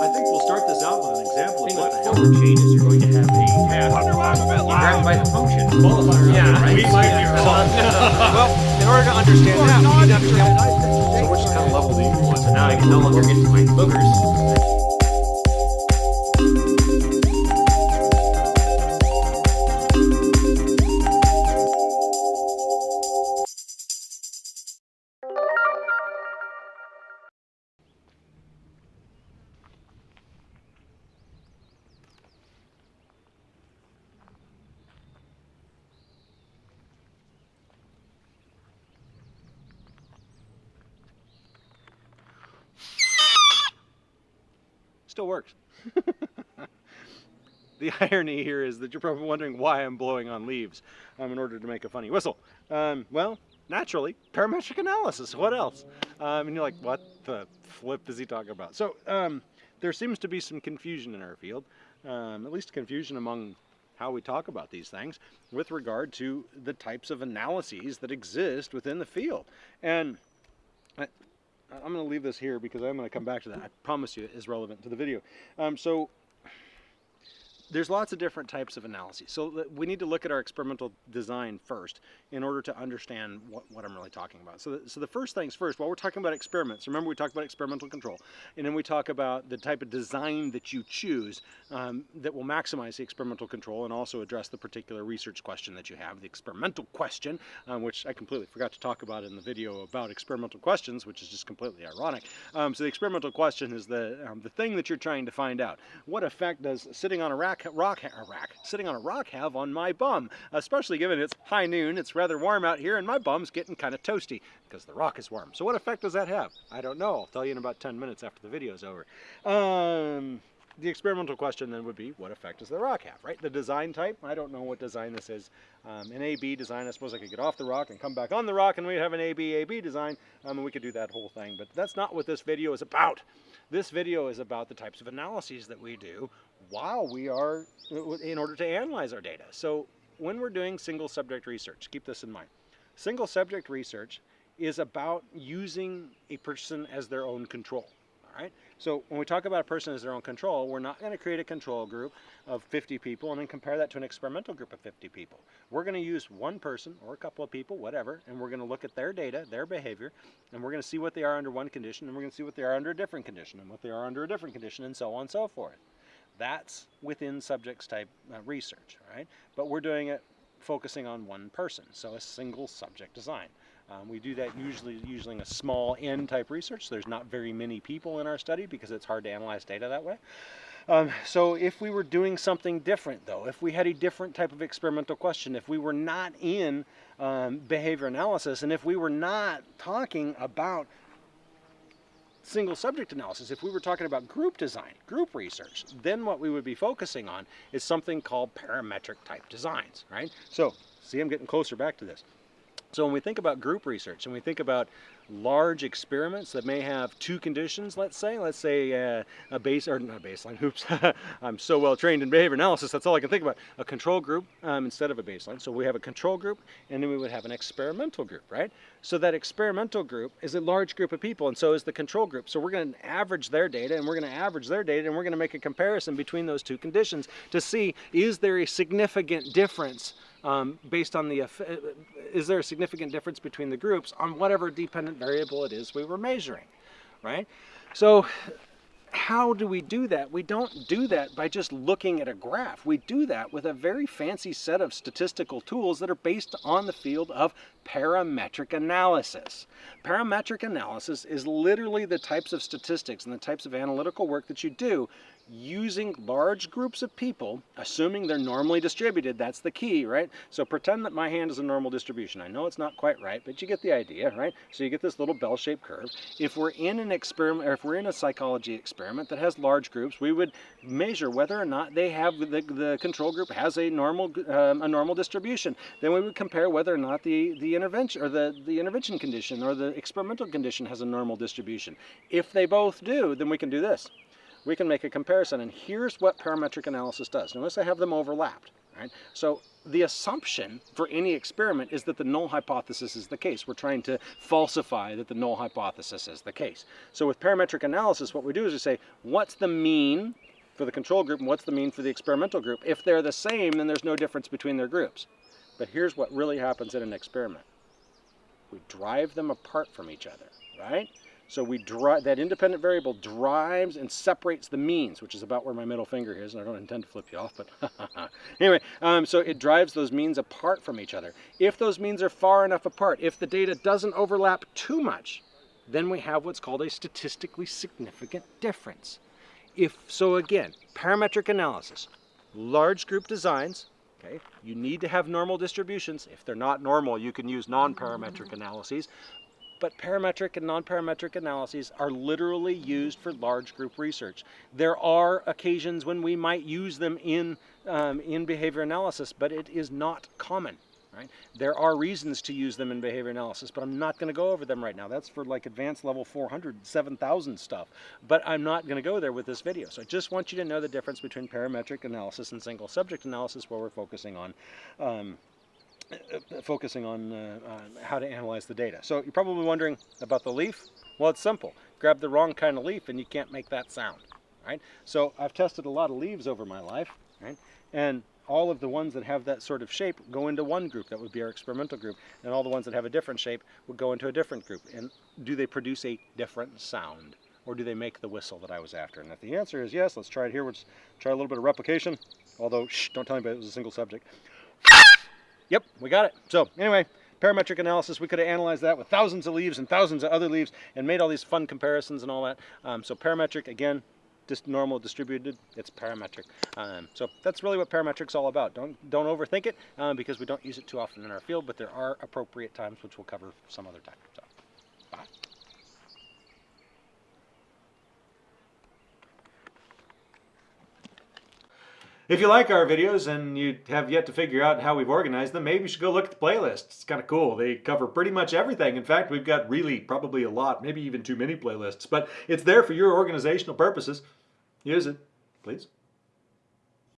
I think we'll start this out with an example of what the hell the chain is. You're going to have a task. You grab it by the function. Qualifier. Yeah, right? we might be wrong. well, in order to understand that, we need to understand So which kind of level do you want? So now I can no longer get to find boogers. Still works. the irony here is that you're probably wondering why I'm blowing on leaves um, in order to make a funny whistle. Um, well, naturally, parametric analysis. What else? Um, and you're like, what the flip is he talking about? So um, there seems to be some confusion in our field, um, at least confusion among how we talk about these things with regard to the types of analyses that exist within the field. And I'm going to leave this here because I'm going to come back to that. I promise you it is relevant to the video. Um, so there's lots of different types of analyses. So we need to look at our experimental design first in order to understand what, what I'm really talking about. So the, so the first things first, while we're talking about experiments, remember we talked about experimental control, and then we talk about the type of design that you choose um, that will maximize the experimental control and also address the particular research question that you have, the experimental question, um, which I completely forgot to talk about in the video about experimental questions, which is just completely ironic. Um, so the experimental question is the, um, the thing that you're trying to find out. What effect does sitting on a rack rock, rock, rack, sitting on a rock have on my bum, especially given it's high noon, it's rather warm out here, and my bum's getting kind of toasty because the rock is warm. So what effect does that have? I don't know. I'll tell you in about 10 minutes after the video's over. Um, the experimental question then would be, what effect does the rock have, right? The design type, I don't know what design this is. Um, an AB design, I suppose I could get off the rock and come back on the rock and we'd have an AB-AB design, um, and we could do that whole thing. But that's not what this video is about. This video is about the types of analyses that we do while we are, in order to analyze our data. So when we're doing single subject research, keep this in mind. Single subject research is about using a person as their own control. All right. So when we talk about a person as their own control, we're not going to create a control group of 50 people and then compare that to an experimental group of 50 people. We're going to use one person or a couple of people, whatever, and we're going to look at their data, their behavior, and we're going to see what they are under one condition, and we're going to see what they are under a different condition, and what they are under a different condition, and so on and so forth. That's within subjects type uh, research, right? But we're doing it focusing on one person, so a single subject design. Um, we do that usually using a small n type research. There's not very many people in our study because it's hard to analyze data that way. Um, so if we were doing something different though, if we had a different type of experimental question, if we were not in um, behavior analysis, and if we were not talking about single subject analysis, if we were talking about group design, group research, then what we would be focusing on is something called parametric type designs, right? So, see I'm getting closer back to this. So when we think about group research and we think about large experiments that may have two conditions, let's say, let's say uh, a base, or not baseline, oops, I'm so well trained in behavior analysis, that's all I can think about, a control group um, instead of a baseline. So we have a control group and then we would have an experimental group, right? So that experimental group is a large group of people and so is the control group. So we're going to average their data and we're going to average their data and we're going to make a comparison between those two conditions to see is there a significant difference um, based on the, is there a significant difference between the groups on whatever dependent variable it is we were measuring, right? So how do we do that? We don't do that by just looking at a graph. We do that with a very fancy set of statistical tools that are based on the field of parametric analysis. Parametric analysis is literally the types of statistics and the types of analytical work that you do using large groups of people, assuming they're normally distributed, that's the key, right? So pretend that my hand is a normal distribution. I know it's not quite right, but you get the idea, right? So you get this little bell-shaped curve. If we're in an experiment, or if we're in a psychology experiment that has large groups, we would measure whether or not they have, the, the control group has a normal, um, a normal distribution. Then we would compare whether or not the, the intervention, or the, the intervention condition, or the experimental condition has a normal distribution. If they both do, then we can do this we can make a comparison. And here's what parametric analysis does. Notice I have them overlapped. Right? So the assumption for any experiment is that the null hypothesis is the case. We're trying to falsify that the null hypothesis is the case. So with parametric analysis, what we do is we say, what's the mean for the control group and what's the mean for the experimental group? If they're the same, then there's no difference between their groups. But here's what really happens in an experiment. We drive them apart from each other, right? So we drive that independent variable drives and separates the means, which is about where my middle finger is, and I don't intend to flip you off, but anyway, um, so it drives those means apart from each other. If those means are far enough apart, if the data doesn't overlap too much, then we have what's called a statistically significant difference. If so, again, parametric analysis, large group designs. Okay, you need to have normal distributions. If they're not normal, you can use non-parametric analyses but parametric and non-parametric analyses are literally used for large group research. There are occasions when we might use them in, um, in behavior analysis, but it is not common. Right? There are reasons to use them in behavior analysis, but I'm not going to go over them right now. That's for like advanced level 400, 7000 stuff. But I'm not going to go there with this video. So I just want you to know the difference between parametric analysis and single subject analysis where we're focusing on um, focusing on, uh, on how to analyze the data. So you're probably wondering about the leaf. Well, it's simple. Grab the wrong kind of leaf and you can't make that sound, right? So I've tested a lot of leaves over my life, right? And all of the ones that have that sort of shape go into one group, that would be our experimental group, and all the ones that have a different shape would go into a different group. And do they produce a different sound? Or do they make the whistle that I was after? And if the answer is yes, let's try it here. Let's try a little bit of replication. Although, shh, don't tell anybody it was a single subject. Yep, we got it. So anyway, parametric analysis, we could have analyzed that with thousands of leaves and thousands of other leaves and made all these fun comparisons and all that. Um, so parametric, again, just normal distributed, it's parametric. Um, so that's really what parametric's all about. Don't, don't overthink it um, because we don't use it too often in our field, but there are appropriate times which we'll cover some other time. So, If you like our videos and you have yet to figure out how we've organized them, maybe you should go look at the playlist. It's kind of cool. They cover pretty much everything. In fact, we've got really probably a lot, maybe even too many playlists, but it's there for your organizational purposes. Use it, please.